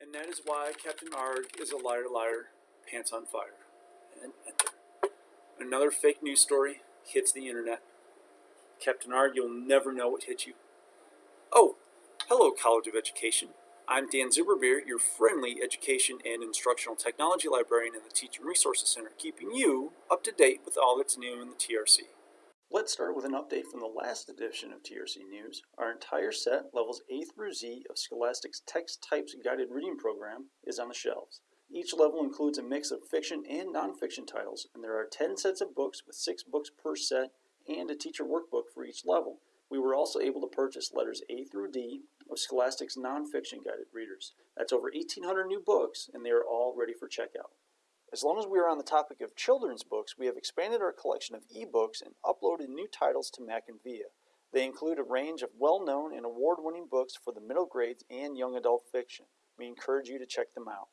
And that is why Captain Arg is a liar, liar, pants on fire. And. Another fake news story hits the internet. Captain Arg, you'll never know what hit you. Oh, hello, College of Education. I'm Dan Zuberbeer, your friendly education and instructional technology librarian in the Teaching Resources Center, keeping you up to date with all that's new in the TRC. Let's start with an update from the last edition of TRC News. Our entire set, levels A through Z of Scholastic's Text Types Guided Reading Program, is on the shelves. Each level includes a mix of fiction and nonfiction titles, and there are 10 sets of books with 6 books per set and a teacher workbook for each level. We were also able to purchase letters A through D of Scholastic's nonfiction guided readers. That's over 1,800 new books, and they are all ready for checkout. As long as we are on the topic of children's books, we have expanded our collection of ebooks and uploaded new titles to MackinVIA. They include a range of well-known and award-winning books for the middle grades and young adult fiction. We encourage you to check them out.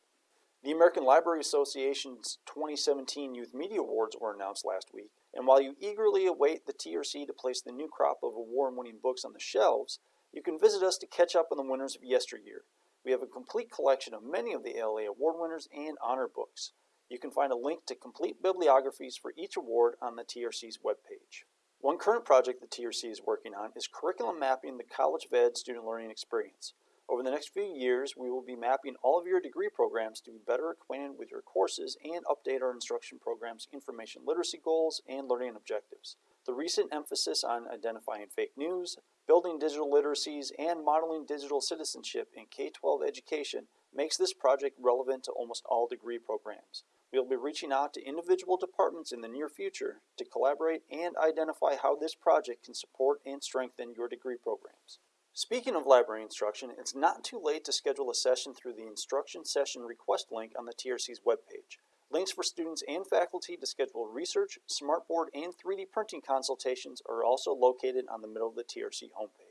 The American Library Association's 2017 Youth Media Awards were announced last week, and while you eagerly await the TRC to place the new crop of award-winning books on the shelves, you can visit us to catch up on the winners of yesteryear. We have a complete collection of many of the ALA award winners and honor books. You can find a link to complete bibliographies for each award on the TRC's webpage. One current project the TRC is working on is curriculum mapping the College of Ed student learning experience. Over the next few years, we will be mapping all of your degree programs to be better acquainted with your courses and update our instruction program's information literacy goals and learning objectives. The recent emphasis on identifying fake news, building digital literacies, and modeling digital citizenship in K-12 education makes this project relevant to almost all degree programs. We'll be reaching out to individual departments in the near future to collaborate and identify how this project can support and strengthen your degree programs. Speaking of library instruction, it's not too late to schedule a session through the instruction session request link on the TRC's webpage. Links for students and faculty to schedule research, smartboard, and 3D printing consultations are also located on the middle of the TRC homepage.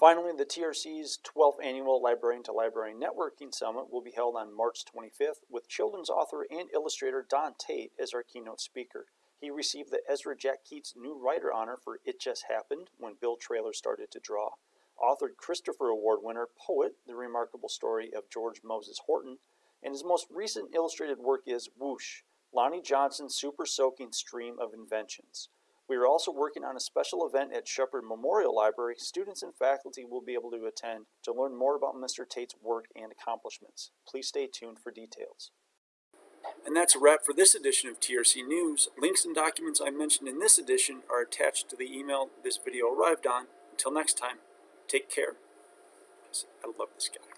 Finally, the TRC's 12th annual Librarian to Librarian Networking Summit will be held on March 25th with children's author and illustrator Don Tate as our keynote speaker. He received the Ezra Jack Keats New Writer Honor for It Just Happened when Bill Traylor started to draw, authored Christopher Award winner Poet, The Remarkable Story of George Moses Horton, and his most recent illustrated work is Whoosh, Lonnie Johnson's Super Soaking Stream of Inventions. We are also working on a special event at Sheppard Memorial Library. Students and faculty will be able to attend to learn more about Mr. Tate's work and accomplishments. Please stay tuned for details. And that's a wrap for this edition of TRC News. Links and documents I mentioned in this edition are attached to the email this video arrived on. Until next time, take care. I love this guy.